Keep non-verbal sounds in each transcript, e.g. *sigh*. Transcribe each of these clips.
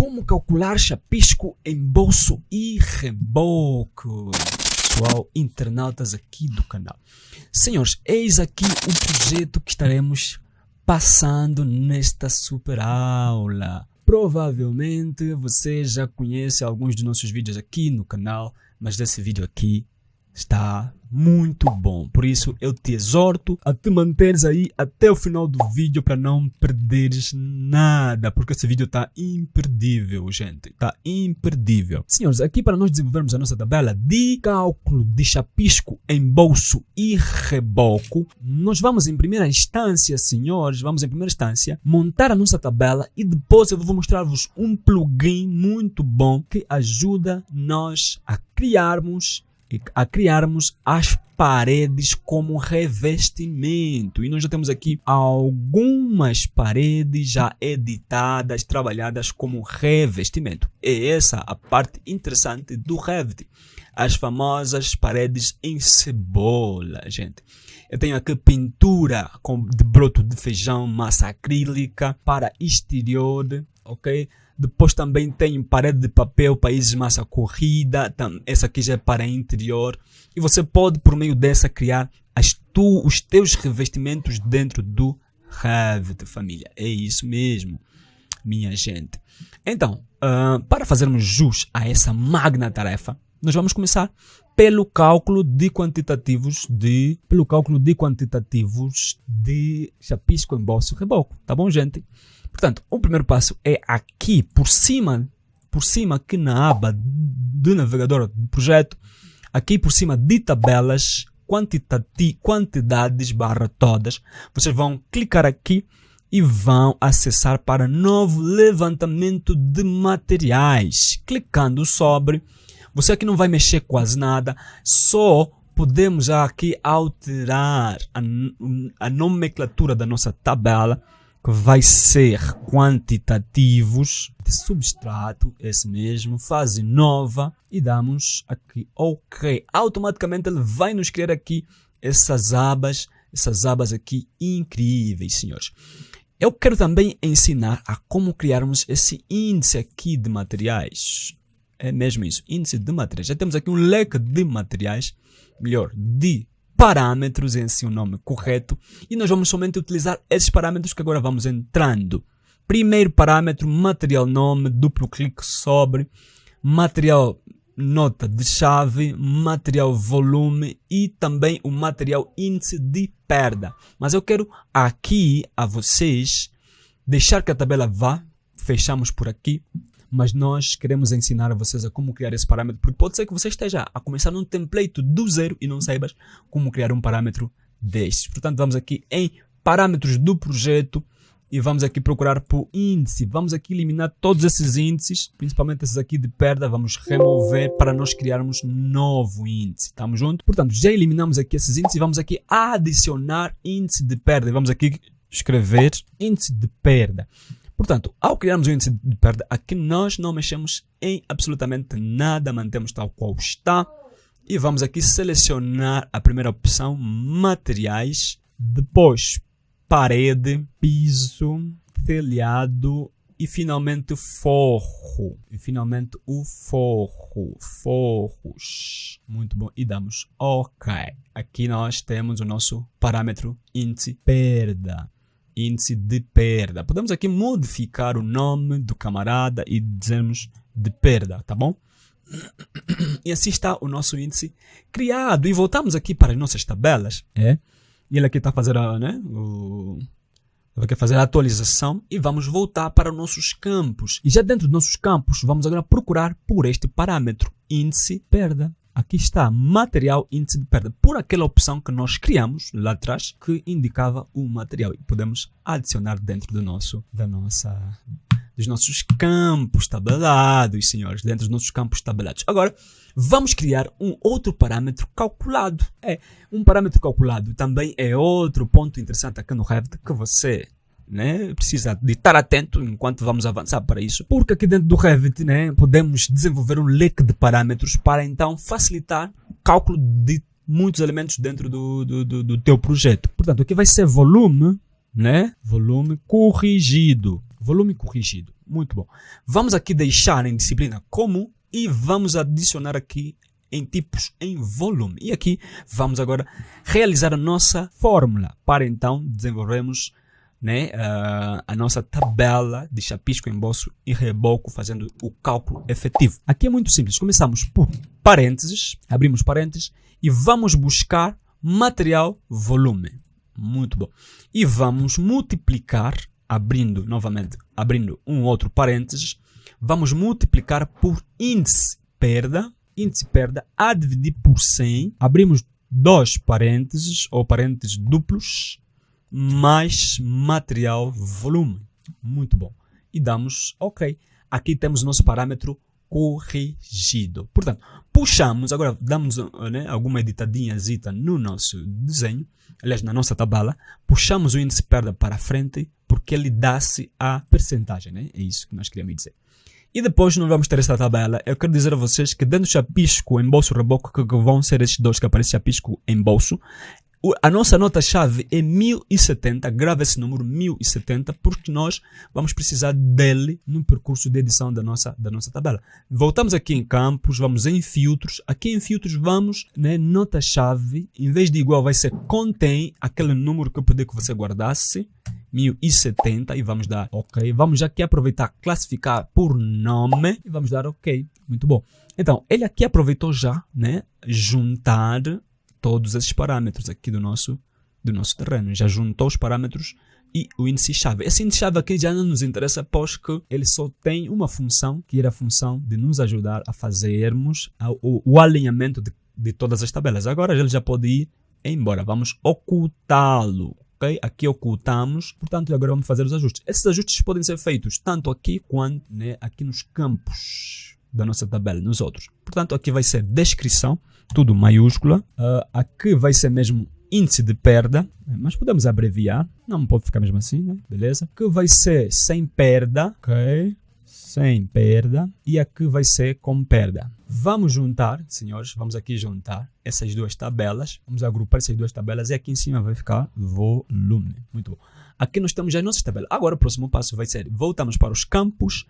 como calcular chapisco em bolso e reboco. Pessoal, internautas aqui do canal. Senhores, eis aqui o projeto que estaremos passando nesta super aula. Provavelmente você já conhece alguns dos nossos vídeos aqui no canal, mas desse vídeo aqui está muito bom. Por isso eu te exorto a te manteres aí até o final do vídeo para não perderes nada, porque esse vídeo está imperdível, gente. Está imperdível. Senhores, aqui para nós desenvolvermos a nossa tabela de cálculo de chapisco em bolso e reboco, nós vamos em primeira instância, senhores, vamos em primeira instância montar a nossa tabela e depois eu vou mostrar-vos um plugin muito bom que ajuda nós a criarmos a criarmos as paredes como revestimento. E nós já temos aqui algumas paredes já editadas, trabalhadas como revestimento. E essa é a parte interessante do Revit. As famosas paredes em cebola, gente. Eu tenho aqui pintura de broto de feijão, massa acrílica para exterior, ok? Depois também tem parede de papel, países massa corrida. Essa aqui já é para interior. E você pode, por meio dessa, criar as tu, os teus revestimentos dentro do Revit, família. É isso mesmo, minha gente. Então, uh, para fazermos jus a essa magna tarefa, nós vamos começar pelo cálculo de quantitativos de pelo cálculo de quantitativos de chapisco, embolso reboco, tá bom, gente? Portanto, o primeiro passo é aqui por cima, por cima aqui na aba do navegador do projeto, aqui por cima de tabelas, quantidades barra todas, vocês vão clicar aqui e vão acessar para novo levantamento de materiais. Clicando sobre, você aqui não vai mexer quase nada, só podemos aqui alterar a, a nomenclatura da nossa tabela que vai ser quantitativos de substrato, esse mesmo, fase nova e damos aqui OK. Automaticamente ele vai nos criar aqui essas abas, essas abas aqui incríveis, senhores. Eu quero também ensinar a como criarmos esse índice aqui de materiais. É mesmo isso, índice de materiais. Já temos aqui um leque de materiais, melhor, de parâmetros em seu nome correto e nós vamos somente utilizar esses parâmetros que agora vamos entrando. Primeiro parâmetro, material nome, duplo clique sobre, material nota de chave, material volume e também o material índice de perda. Mas eu quero aqui a vocês deixar que a tabela vá, fechamos por aqui, mas nós queremos ensinar a vocês a como criar esse parâmetro, porque pode ser que você esteja a começar num template do zero e não saibas como criar um parâmetro destes. Portanto, vamos aqui em parâmetros do projeto e vamos aqui procurar por índice. Vamos aqui eliminar todos esses índices, principalmente esses aqui de perda, vamos remover para nós criarmos novo índice. Estamos juntos? Portanto, já eliminamos aqui esses índices e vamos aqui adicionar índice de perda. E vamos aqui escrever índice de perda. Portanto, ao criarmos o índice de perda, aqui nós não mexemos em absolutamente nada, mantemos tal qual está. E vamos aqui selecionar a primeira opção, materiais, depois parede, piso, telhado e finalmente forro. E finalmente o forro, forros. Muito bom. E damos OK. Aqui nós temos o nosso parâmetro índice perda índice de perda. Podemos aqui modificar o nome do camarada e dizermos de perda, tá bom? *clears throat* E assim está o nosso índice criado. E voltamos aqui para as nossas tabelas. É. E ele aqui está fazendo né, o, vai fazer a atualização e vamos voltar para os nossos campos. E já dentro dos nossos campos, vamos agora procurar por este parâmetro, índice perda. Aqui está material índice de perda, por aquela opção que nós criamos lá atrás, que indicava o material. E podemos adicionar dentro do nosso, da nossa, dos nossos campos tabelados, senhores, dentro dos nossos campos tabelados. Agora, vamos criar um outro parâmetro calculado. É, um parâmetro calculado também é outro ponto interessante aqui no Revit que você né? Precisa de estar atento enquanto vamos avançar para isso, porque aqui dentro do Revit, né, podemos desenvolver um leque de parâmetros para então facilitar o cálculo de muitos elementos dentro do, do, do, do teu projeto. Portanto, aqui vai ser volume, né? Volume corrigido. Volume corrigido. Muito bom. Vamos aqui deixar em disciplina comum e vamos adicionar aqui em tipos em volume. E aqui vamos agora realizar a nossa fórmula para então desenvolvermos né, uh, a nossa tabela de chapisco, embolso e reboco, fazendo o cálculo efetivo. Aqui é muito simples. Começamos por parênteses, abrimos parênteses e vamos buscar material volume. Muito bom. E vamos multiplicar, abrindo novamente, abrindo um outro parênteses, vamos multiplicar por índice perda, índice perda a dividir por 100, abrimos dois parênteses ou parênteses duplos, mais material volume. Muito bom. E damos OK. Aqui temos nosso parâmetro corrigido. Portanto, puxamos, agora damos né, alguma editadinha no nosso desenho, aliás, na nossa tabela, puxamos o índice perda para frente, porque ele dá-se a percentagem, né? É isso que nós queríamos dizer. E depois não vamos ter esta tabela. Eu quero dizer a vocês que dentro do chapisco, em bolso, reboco, que vão ser estes dois que aparecem chapisco em bolso, a nossa nota-chave é 1070, grava esse número 1070, porque nós vamos precisar dele no percurso de edição da nossa, da nossa tabela. Voltamos aqui em campos, vamos em filtros. Aqui em filtros vamos, né, nota-chave, em vez de igual vai ser contém aquele número que eu pedi que você guardasse, 1070 e vamos dar OK. Vamos aqui aproveitar classificar por nome e vamos dar OK. Muito bom. Então, ele aqui aproveitou já, né, juntar todos esses parâmetros aqui do nosso, do nosso terreno. Já juntou os parâmetros e o índice-chave. Esse índice-chave aqui já não nos interessa, pois que ele só tem uma função, que era a função de nos ajudar a fazermos o, o alinhamento de, de todas as tabelas. Agora ele já pode ir embora. Vamos ocultá-lo. Okay? Aqui ocultamos, portanto, agora vamos fazer os ajustes. Esses ajustes podem ser feitos tanto aqui quanto né, aqui nos campos da nossa tabela, nos outros. Portanto, aqui vai ser descrição, tudo maiúscula. Uh, aqui vai ser mesmo índice de perda, mas podemos abreviar, não pode ficar mesmo assim, né? beleza? Que vai ser sem perda, ok? Sem perda. E aqui vai ser com perda. Vamos juntar, senhores, vamos aqui juntar essas duas tabelas. Vamos agrupar essas duas tabelas e aqui em cima vai ficar volume. Muito bom. Aqui nós temos já as nossas tabelas. Agora o próximo passo vai ser, voltamos para os campos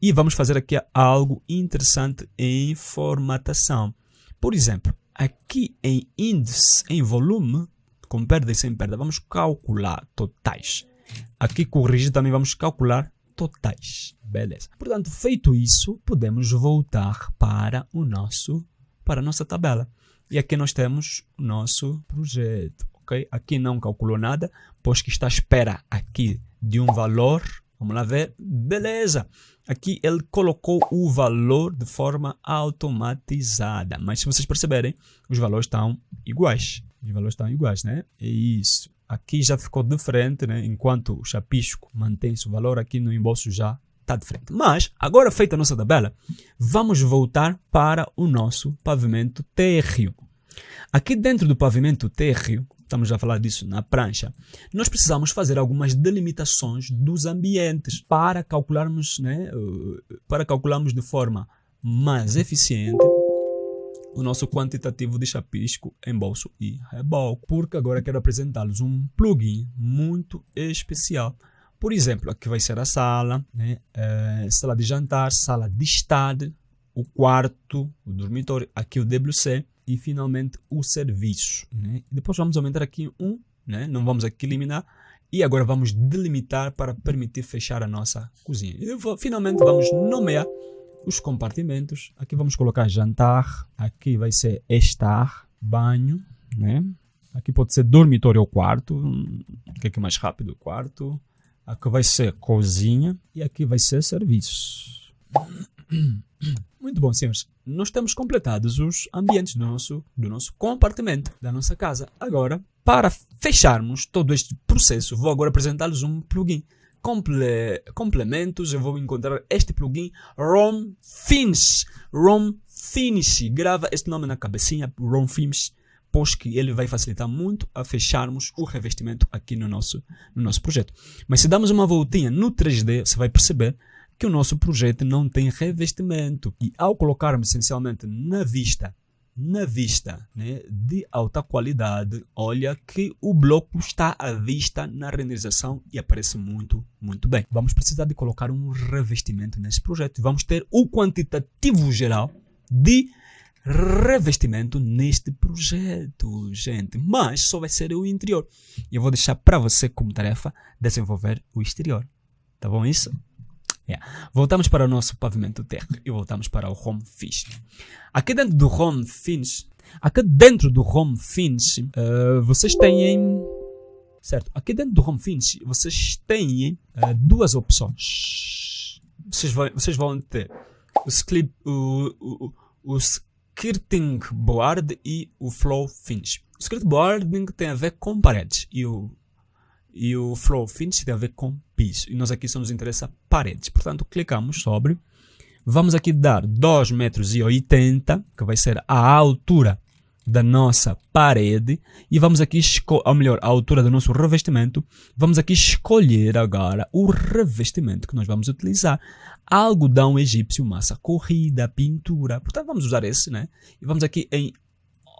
e vamos fazer aqui algo interessante em formatação. Por exemplo, aqui em índice, em volume, com perda e sem perda, vamos calcular totais. Aqui corrigir também vamos calcular totais. Beleza. Portanto, feito isso, podemos voltar para o nosso para a nossa tabela. E aqui nós temos o nosso projeto, ok? Aqui não calculou nada, pois que está à espera aqui de um valor. Vamos lá ver. Beleza. Aqui ele colocou o valor de forma automatizada. Mas se vocês perceberem, os valores estão iguais. Os valores estão iguais, né? É isso. Aqui já ficou diferente, né? Enquanto o chapisco mantém seu valor, aqui no embolso já está diferente. Mas, agora feita a nossa tabela, vamos voltar para o nosso pavimento térreo. Aqui dentro do pavimento térreo, estamos a falar disso na prancha, nós precisamos fazer algumas delimitações dos ambientes para calcularmos, né, eh, para calcularmos de forma mais eficiente o nosso quantitativo de chapisco, embolso e reboco. Porque agora quero apresentar-lhes um plugin muito especial. Por exemplo, aqui vai ser a sala, né? É, sala de jantar, sala de estar, o quarto, o dormitório, aqui o WC e finalmente o serviço. Né? Depois vamos aumentar aqui um, né? não vamos aqui eliminar, e agora vamos delimitar para permitir fechar a nossa cozinha. E vou, finalmente vamos nomear os compartimentos. Aqui vamos colocar jantar, aqui vai ser estar, banho, né? Aqui pode ser dormitório ou quarto, o que é, é mais rápido, quarto. Aqui vai ser cozinha e aqui vai ser serviço. Muito bom, senhores. Nós temos completados os ambientes do nosso, do nosso compartimento, da nossa casa. Agora, para fecharmos todo este processo, vou agora apresentar-lhes um plugin. Comple complementos, eu vou encontrar este plugin ROM Finish. ROM Finish. Grava este nome na cabecinha, ROM Finish, pois que ele vai facilitar muito a fecharmos o revestimento aqui no nosso, no nosso projeto. Mas se damos uma voltinha no 3D, você vai perceber que o nosso projeto não tem revestimento. E ao colocarmos essencialmente na vista na vista né, de alta qualidade, olha que o bloco está à vista na renderização e aparece muito, muito bem. Vamos precisar de colocar um revestimento nesse projeto. Vamos ter o quantitativo geral de revestimento neste projeto, gente. Mas só vai ser o interior. E eu vou deixar para você como tarefa desenvolver o exterior. Tá bom isso? Yeah. Voltamos para o nosso pavimento terra e voltamos para o home finish. Aqui dentro do home finish, aqui dentro do home finish, uh, vocês têm certo? Aqui dentro do home finish, vocês têm uh, duas opções. Vocês vão, vocês vão ter o, script, o, o, o skirting board e o flow finish. O skirting boarding tem a ver com paredes e o e o flow finish tem a ver com piso. E nós aqui só nos interessa paredes. Portanto, clicamos sobre. Vamos aqui dar 2,80 metros, que vai ser a altura da nossa parede. E vamos aqui, ou melhor, a altura do nosso revestimento. Vamos aqui escolher agora o revestimento que nós vamos utilizar. Algodão egípcio, massa corrida, pintura. Portanto, vamos usar esse, né? E vamos aqui em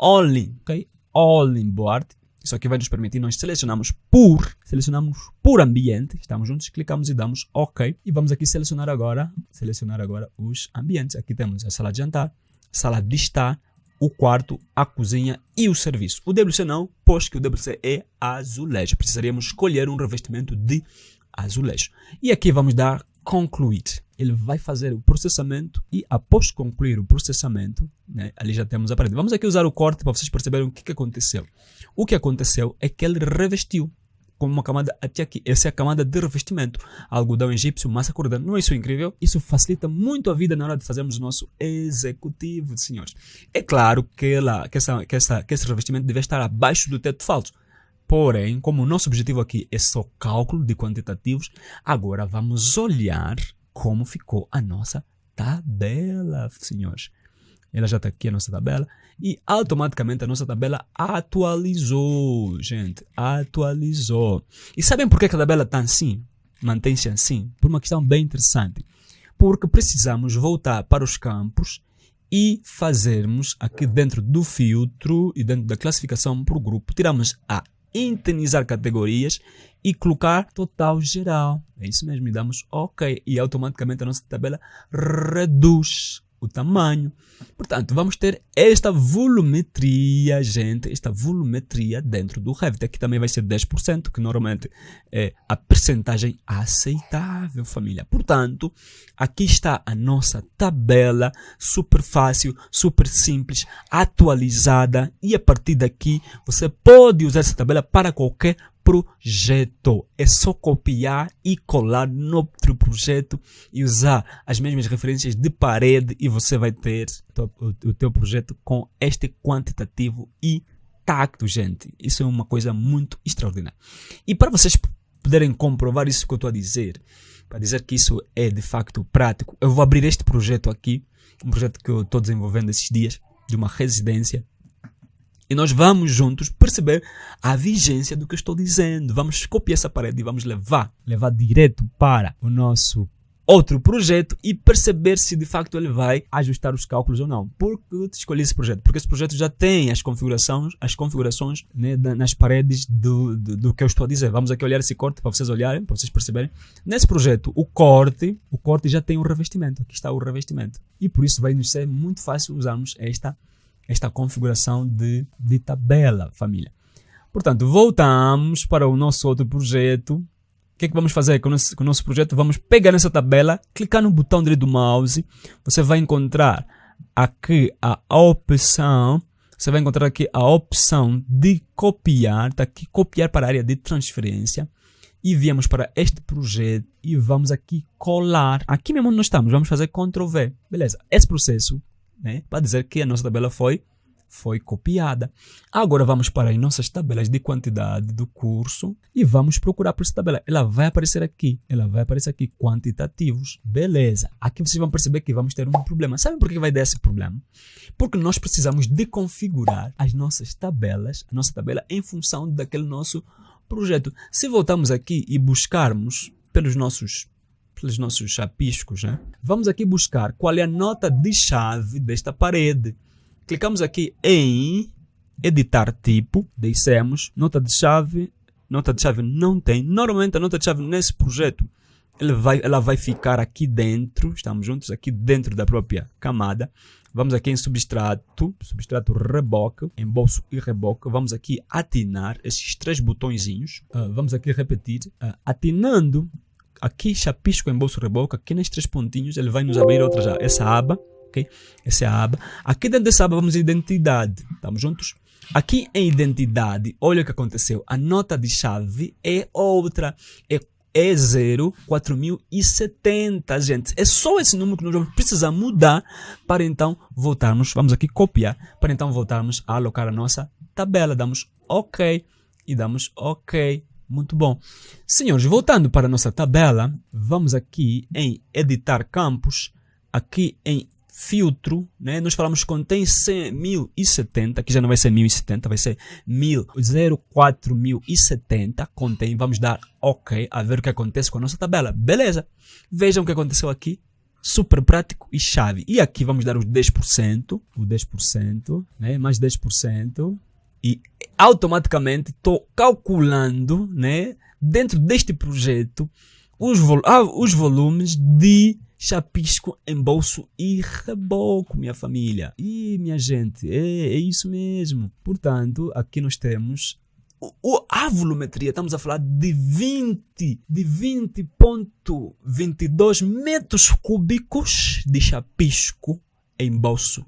All in, ok? All in board isso aqui vai nos permitir, nós selecionamos por, selecionamos por ambiente, estamos juntos, clicamos e damos OK. E vamos aqui selecionar agora, selecionar agora os ambientes. Aqui temos a sala de jantar, sala de estar, o quarto, a cozinha e o serviço. O WC não, pois que o WC é azulejo. Precisaríamos escolher um revestimento de azulejo. E aqui vamos dar concluir. Ele vai fazer o processamento e após concluir o processamento, né, ali já temos a parede. Vamos aqui usar o corte para vocês perceberem o que, que aconteceu. O que aconteceu é que ele revestiu com uma camada até aqui. Essa é a camada de revestimento. Algodão egípcio, massa corda. Não é isso incrível? Isso facilita muito a vida na hora de fazermos o nosso executivo, senhores. É claro que, ela, que, essa, que, essa, que esse revestimento deve estar abaixo do teto falso. Porém, como o nosso objetivo aqui é só cálculo de quantitativos, agora vamos olhar como ficou a nossa tabela, senhores. Ela já está aqui a nossa tabela e automaticamente a nossa tabela atualizou, gente, atualizou. E sabem por que a tabela está assim? Mantém-se assim? Por uma questão bem interessante. Porque precisamos voltar para os campos e fazermos aqui dentro do filtro e dentro da classificação por grupo, tiramos a internizar categorias e colocar total geral. É isso mesmo, e damos OK. E automaticamente a nossa tabela reduz o tamanho. Portanto, vamos ter esta volumetria, gente, esta volumetria dentro do Revit. Aqui também vai ser 10%, que normalmente é a percentagem aceitável, família. Portanto, aqui está a nossa tabela, super fácil, super simples, atualizada. E a partir daqui, você pode usar essa tabela para qualquer projeto. É só copiar e colar no outro projeto e usar as mesmas referências de parede e você vai ter o teu projeto com este quantitativo e tacto, gente. Isso é uma coisa muito extraordinária. E para vocês poderem comprovar isso que eu estou a dizer, para dizer que isso é de facto prático, eu vou abrir este projeto aqui, um projeto que eu estou desenvolvendo esses dias, de uma residência e nós vamos juntos perceber a vigência do que eu estou dizendo. Vamos copiar essa parede e vamos levar, levar direto para o nosso outro projeto e perceber se de facto ele vai ajustar os cálculos ou não. Por que eu escolhi esse projeto? Porque esse projeto já tem as configurações, as configurações né, nas paredes do, do, do, que eu estou a dizer. Vamos aqui olhar esse corte para vocês olharem, para vocês perceberem. Nesse projeto, o corte, o corte já tem o revestimento. Aqui está o revestimento. E por isso vai nos ser muito fácil usarmos esta esta configuração de, de tabela, família. Portanto, voltamos para o nosso outro projeto. O que é que vamos fazer com o nosso, com o nosso projeto? Vamos pegar nessa tabela, clicar no botão direito do mouse. Você vai encontrar aqui a opção. Você vai encontrar aqui a opção de copiar. Está aqui, copiar para a área de transferência. E viemos para este projeto e vamos aqui colar. Aqui mesmo onde nós estamos, vamos fazer Ctrl V. Beleza, esse processo né, para dizer que a nossa tabela foi, foi copiada. Agora vamos para as nossas tabelas de quantidade do curso e vamos procurar por essa tabela. Ela vai aparecer aqui, ela vai aparecer aqui, quantitativos. Beleza. Aqui vocês vão perceber que vamos ter um problema. Sabem por que vai dar esse problema? Porque nós precisamos de configurar as nossas tabelas, a nossa tabela em função daquele nosso projeto. Se voltarmos aqui e buscarmos pelos nossos pelos nossos chapiscos, né? Vamos aqui buscar qual é a nota de chave desta parede. Clicamos aqui em editar tipo, dissemos, nota de chave, nota de chave não tem. Normalmente a nota de chave nesse projeto ele vai, ela vai ficar aqui dentro, estamos juntos, aqui dentro da própria camada. Vamos aqui em substrato, substrato reboque, embolso e reboque. Vamos aqui atinar esses três botõezinhos. Uh, vamos aqui repetir. Uh, atinando aqui chapisco, embolso, reboque, aqui nesses três pontinhos, ele vai nos abrir outra já, essa aba. ok? Essa é a aba. Aqui dentro dessa aba vamos em identidade. Estamos juntos? Aqui em identidade, olha o que aconteceu. A nota de chave é outra. É é 04070, gente. É só esse número que nós vamos precisar mudar para então voltarmos, vamos aqui copiar, para então voltarmos a alocar a nossa tabela. Damos OK e damos OK. Muito bom. Senhores, voltando para a nossa tabela, vamos aqui em editar campos, aqui em filtro, né? Nós falamos que contém 1070, que já não vai ser 1070, vai ser 04070, contém, vamos dar OK, a ver o que acontece com a nossa tabela. Beleza, vejam o que aconteceu aqui, super prático e chave. E aqui vamos dar os 10%, o 10%, né? mais 10%, e automaticamente estou calculando, né? dentro deste projeto, os, vol ah, os volumes de chapisco, embolso e reboco, minha família. E minha gente, é, é isso mesmo. Portanto, aqui nós temos o, a volumetria, estamos a falar de 20, de 20.22 metros cúbicos de chapisco, embolso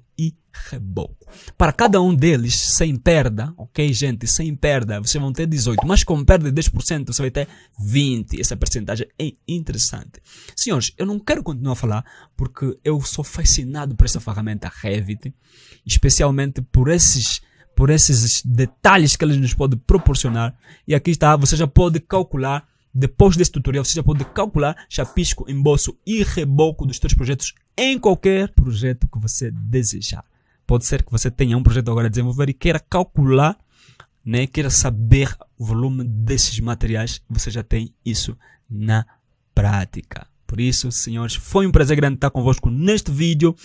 reboco. Para cada um deles, sem perda, ok, gente? Sem perda, vocês vão ter 18, mas com perda de 10%, você vai ter 20. Essa percentagem é interessante. Senhores, eu não quero continuar a falar porque eu sou fascinado por essa ferramenta Revit, especialmente por esses por esses detalhes que eles nos pode proporcionar. E aqui está, você já pode calcular depois desse tutorial, você já pode calcular chapisco, embolso e reboco dos seus projetos em qualquer projeto que você desejar. Pode ser que você tenha um projeto agora a desenvolver e queira calcular, né, queira saber o volume desses materiais, você já tem isso na prática. Por isso, senhores, foi um prazer grande estar convosco neste vídeo.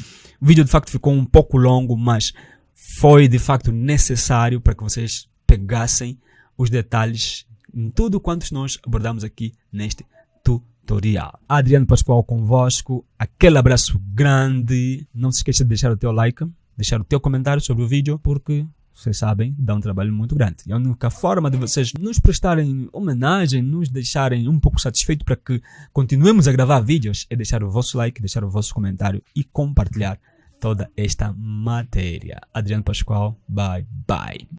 O vídeo de facto ficou um pouco longo, mas foi de facto necessário para que vocês pegassem os detalhes em tudo quanto nós abordamos aqui neste tutorial. Adriano Pascoal convosco, aquele abraço grande. Não se esqueça de deixar o teu like, deixar o teu comentário sobre o vídeo, porque vocês sabem, dá um trabalho muito grande. E a única forma de vocês nos prestarem homenagem, nos deixarem um pouco satisfeitos para que continuemos a gravar vídeos, é deixar o vosso like, deixar o vosso comentário e compartilhar toda esta matéria. Adriano Pascoal, bye bye.